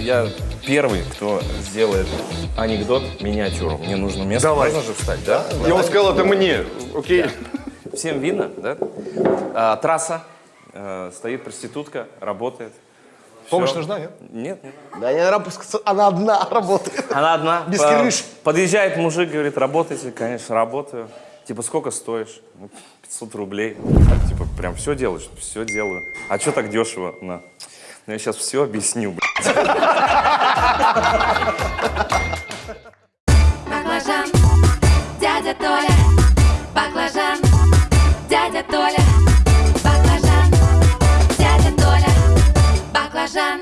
я первый, кто сделает анекдот миниатюру. Мне нужно место. Давай. Можно же встать, да? И он сказал, это мне. Окей. Всем видно, да? А, трасса, э, стоит проститутка, работает. Помощь нужна, нет? Нет, нет. Да, не она одна работает. Она одна. Без По- крыши. Подъезжает мужик, говорит, работайте, конечно, работаю. Типа, сколько стоишь? Ну, 500 рублей. Так, типа, прям все делаешь? Все делаю. А что так дешево? На. Ну, я сейчас все объясню, блядь. Баклажан, дядя Толя. Баклажан, дядя Толя. Баклажан, дядя Толя. Баклажан.